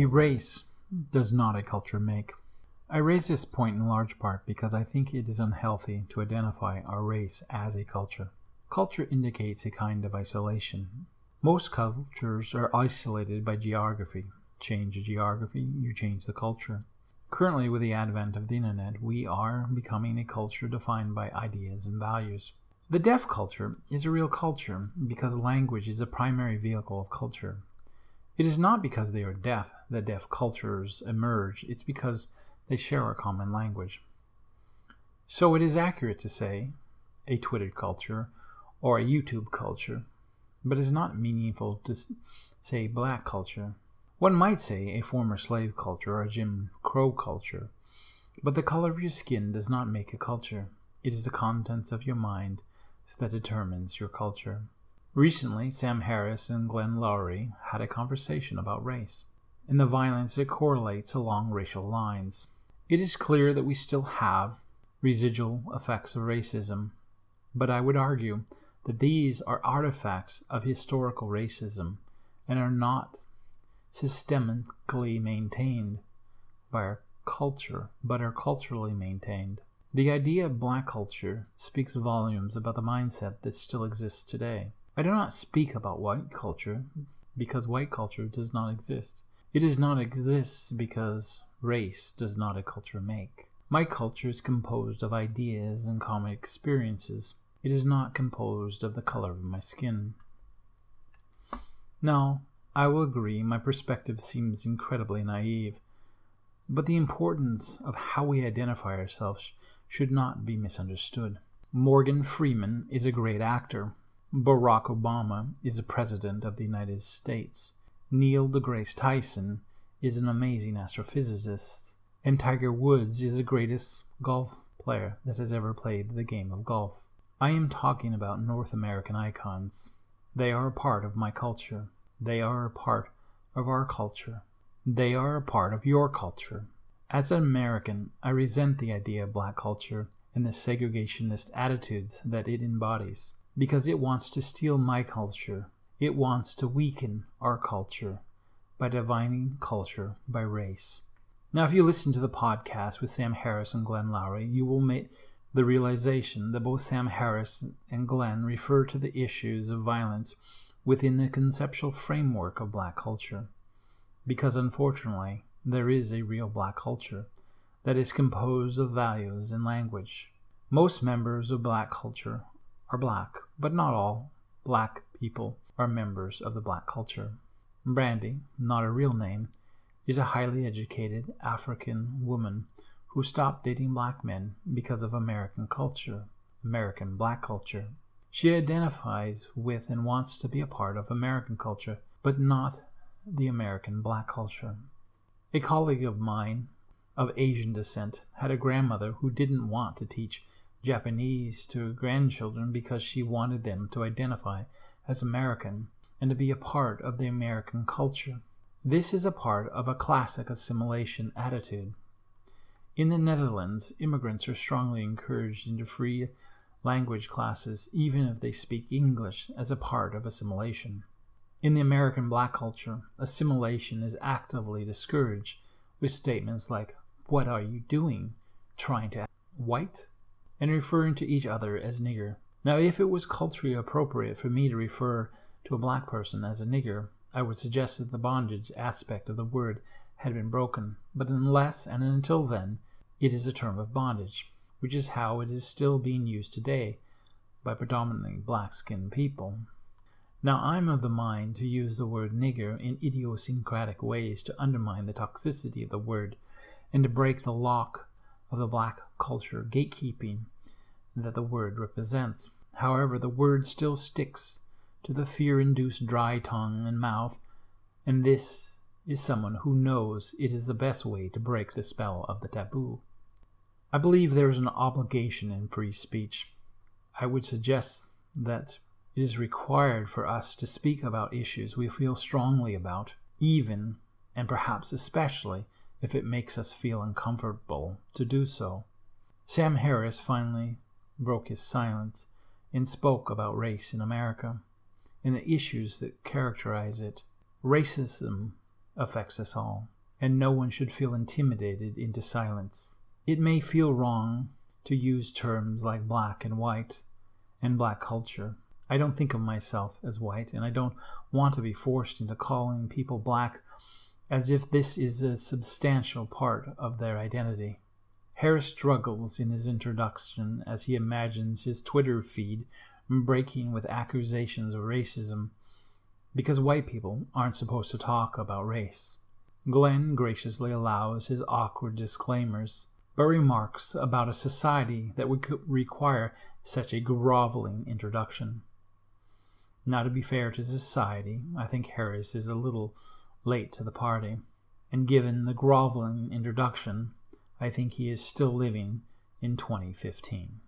A race does not a culture make. I raise this point in large part because I think it is unhealthy to identify our race as a culture. Culture indicates a kind of isolation. Most cultures are isolated by geography. Change the geography, you change the culture. Currently, with the advent of the internet, we are becoming a culture defined by ideas and values. The deaf culture is a real culture because language is the primary vehicle of culture. It is not because they are deaf that deaf cultures emerge, it's because they share a common language. So it is accurate to say a Twitter culture or a YouTube culture, but it is not meaningful to say black culture. One might say a former slave culture or a Jim Crow culture, but the color of your skin does not make a culture. It is the contents of your mind that determines your culture. Recently, Sam Harris and Glenn Loury had a conversation about race and the violence that correlates along racial lines. It is clear that we still have residual effects of racism, but I would argue that these are artifacts of historical racism and are not systemically maintained by our culture, but are culturally maintained. The idea of black culture speaks volumes about the mindset that still exists today. I do not speak about white culture because white culture does not exist. It does not exist because race does not a culture make. My culture is composed of ideas and common experiences. It is not composed of the color of my skin. Now, I will agree my perspective seems incredibly naive, but the importance of how we identify ourselves should not be misunderstood. Morgan Freeman is a great actor. Barack Obama is the President of the United States. Neil deGrasse Tyson is an amazing astrophysicist. And Tiger Woods is the greatest golf player that has ever played the game of golf. I am talking about North American icons. They are a part of my culture. They are a part of our culture. They are a part of your culture. As an American, I resent the idea of black culture and the segregationist attitudes that it embodies because it wants to steal my culture. It wants to weaken our culture by dividing culture by race. Now, if you listen to the podcast with Sam Harris and Glenn Loury, you will make the realization that both Sam Harris and Glenn refer to the issues of violence within the conceptual framework of black culture. Because unfortunately, there is a real black culture that is composed of values and language. Most members of black culture are black, but not all black people are members of the black culture. Brandy, not a real name, is a highly educated African woman who stopped dating black men because of American culture, American black culture. She identifies with and wants to be a part of American culture, but not the American black culture. A colleague of mine of Asian descent had a grandmother who didn't want to teach Japanese to her grandchildren because she wanted them to identify as American and to be a part of the American culture. This is a part of a classic assimilation attitude. In the Netherlands, immigrants are strongly encouraged into free language classes even if they speak English as a part of assimilation. In the American black culture, assimilation is actively discouraged with statements like, What are you doing? Trying to white? And referring to each other as nigger. Now, if it was culturally appropriate for me to refer to a black person as a nigger, I would suggest that the bondage aspect of the word had been broken, but unless and until then, it is a term of bondage, which is how it is still being used today by predominantly black skinned people. Now, I'm of the mind to use the word nigger in idiosyncratic ways to undermine the toxicity of the word and to break the lock of the black culture gatekeeping that the word represents. However, the word still sticks to the fear induced dry tongue and mouth, and this is someone who knows it is the best way to break the spell of the taboo. I believe there is an obligation in free speech. I would suggest that it is required for us to speak about issues we feel strongly about, even and perhaps especially if it makes us feel uncomfortable to do so. Sam Harris finally broke his silence and spoke about race in America and the issues that characterize it. Racism affects us all, and no one should feel intimidated into silence. It may feel wrong to use terms like black and white and black culture. I don't think of myself as white, and I don't want to be forced into calling people black as if this is a substantial part of their identity. Harris struggles in his introduction as he imagines his Twitter feed breaking with accusations of racism because white people aren't supposed to talk about race. Glenn graciously allows his awkward disclaimers, but remarks about a society that would require such a groveling introduction. Now, to be fair to society, I think Harris is a little late to the party, and given the groveling introduction, I think he is still living in 2015.